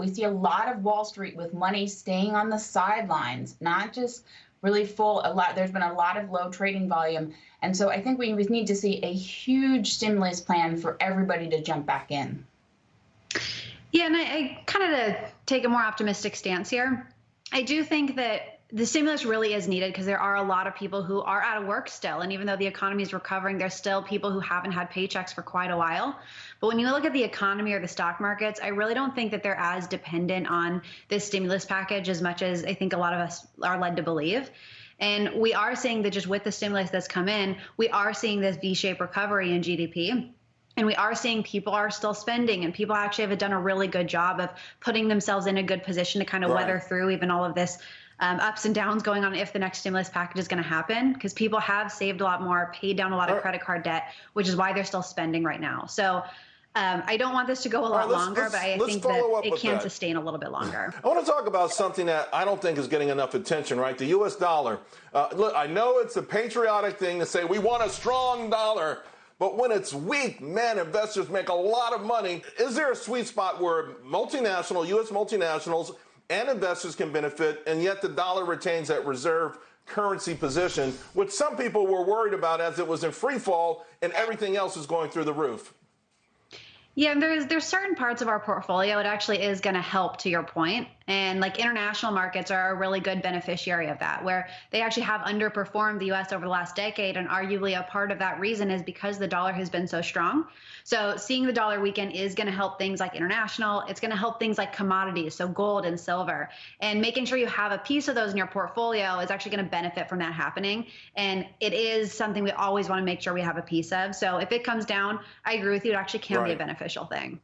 We see a lot of Wall Street with money staying on the sidelines, not just really full a lot there's been a lot of low trading volume. And so i think we need to see a huge stimulus plan for everybody to jump back in. Yeah and i, I kind of take a more optimistic stance here. I do think that the stimulus really is needed because there are a lot of people who are out of work still. And even though the economy is recovering, there's still people who haven't had paychecks for quite a while. But when you look at the economy or the stock markets, I really don't think that they're as dependent on this stimulus package as much as I think a lot of us are led to believe. And we are seeing that just with the stimulus that's come in, we are seeing this V shaped recovery in GDP. And we are seeing people are still spending, and people actually have done a really good job of putting themselves in a good position to kind of right. weather through even all of this um, ups and downs going on if the next stimulus package is going to happen because people have saved a lot more, paid down a lot of credit card debt, which is why they're still spending right now. So um, I don't want this to go a lot right, let's, longer, let's, but I think that it can that. sustain a little bit longer. I want to talk about something that I don't think is getting enough attention, right? The U.S. dollar. Uh, look, I know it's a patriotic thing to say we want a strong dollar. But when it's weak, man, investors make a lot of money. Is there a sweet spot where multinational, U.S. multinationals, and investors can benefit, and yet the dollar retains that reserve currency position, which some people were worried about as it was in free fall and everything else is going through the roof. Yeah, and there's there's certain parts of our portfolio it actually is going to help to your point. And like international markets are a really good beneficiary of that, where they actually have underperformed the US over the last decade. And arguably a part of that reason is because the dollar has been so strong. So seeing the dollar weaken is going to help things like international. It's going to help things like commodities, so gold and silver. And making sure you have a piece of those in your portfolio is actually going to benefit from that happening. And it is something we always want to make sure we have a piece of. So if it comes down, I agree with you, it actually can right. be a beneficial thing.